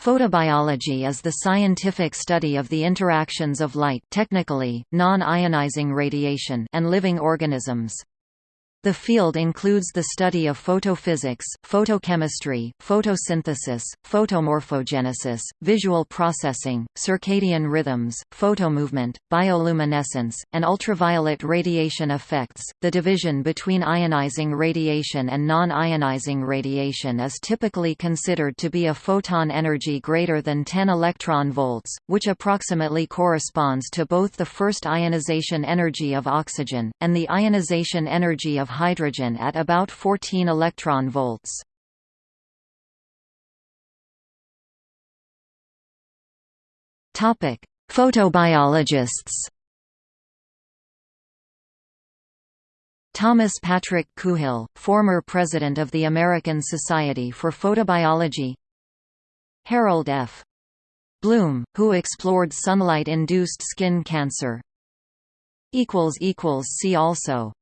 Photobiology is the scientific study of the interactions of light technically, non-ionizing radiation and living organisms. The field includes the study of photophysics, photochemistry, photosynthesis, photomorphogenesis, visual processing, circadian rhythms, photomovement, bioluminescence, and ultraviolet radiation effects. The division between ionizing radiation and non-ionizing radiation is typically considered to be a photon energy greater than 10 electron volts, which approximately corresponds to both the first ionization energy of oxygen and the ionization energy of hydrogen at about 14 electron volts. Topic: Photobiologists. Thomas Patrick Coohill, former president of the American Society for Photobiology Harold F. Blum, who explored sunlight-induced skin cancer See also